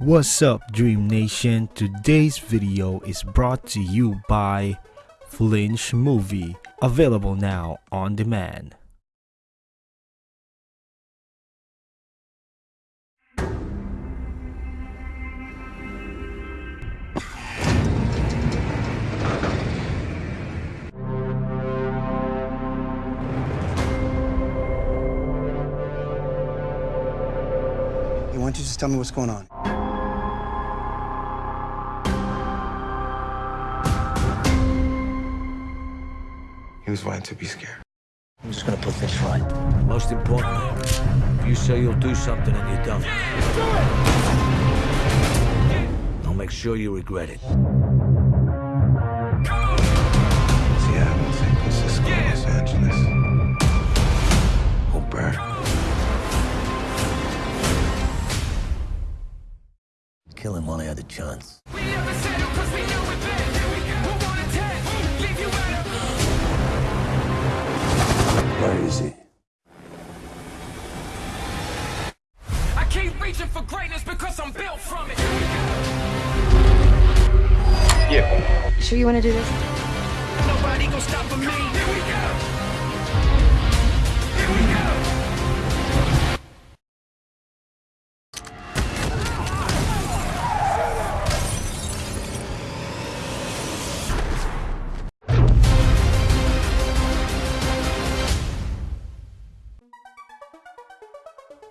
What's up Dream Nation? Today's video is brought to you by Flinch Movie, available now on demand. Why don't you just tell me what's going on? He was right to be scared. I'm just gonna put this right. Most importantly, if you say you'll do something and you don't. I'll make sure you regret it. Killing one other chance. Where is he? I keep reaching for greatness because I'm built from it. Yeah. Sure you want to do this? Nobody gonna stop me. Here we go.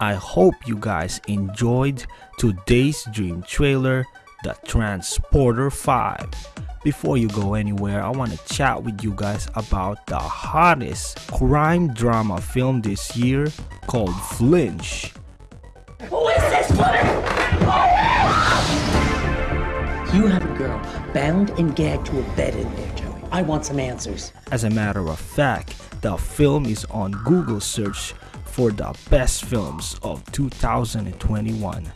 I hope you guys enjoyed today's dream trailer, The Transporter 5. Before you go anywhere, I want to chat with you guys about the hottest crime drama film this year called Flinch. Who is this flitter? You have a girl bound and gagged to a bed in there, Joey. I want some answers. As a matter of fact, the film is on Google search for the best films of 2021.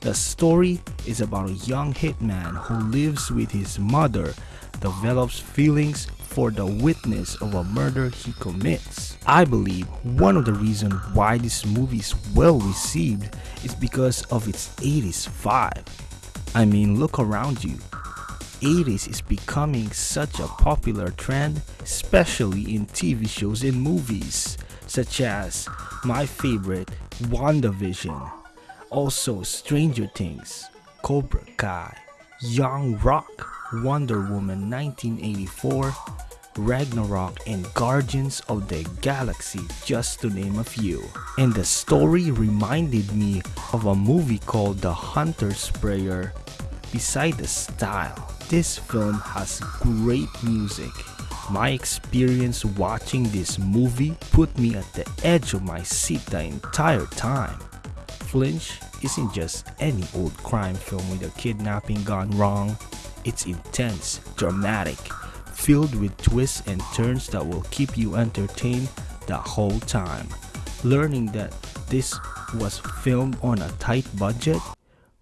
The story is about a young hitman who lives with his mother, develops feelings for the witness of a murder he commits. I believe one of the reasons why this movie is well received is because of its 80s vibe. I mean, look around you. 80s is becoming such a popular trend, especially in TV shows and movies, such as my favorite, WandaVision, also Stranger Things, Cobra Kai, Young Rock, Wonder Woman 1984, Ragnarok, and Guardians of the Galaxy, just to name a few. And the story reminded me of a movie called The Hunter's Prayer. Beside the style, this film has great music. My experience watching this movie put me at the edge of my seat the entire time. Flinch isn't just any old crime film with a kidnapping gone wrong. It's intense, dramatic, filled with twists and turns that will keep you entertained the whole time. Learning that this was filmed on a tight budget,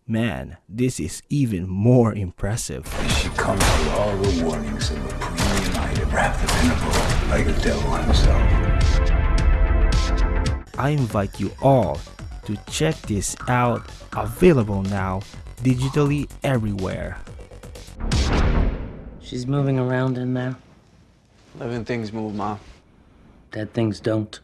man, this is even more impressive. She comes with all the warnings item wrapped up in a bow, like the devil himself. I invite you all to check this out, available now digitally everywhere. She's moving around in there. Living things move, Mom. Dead things don't.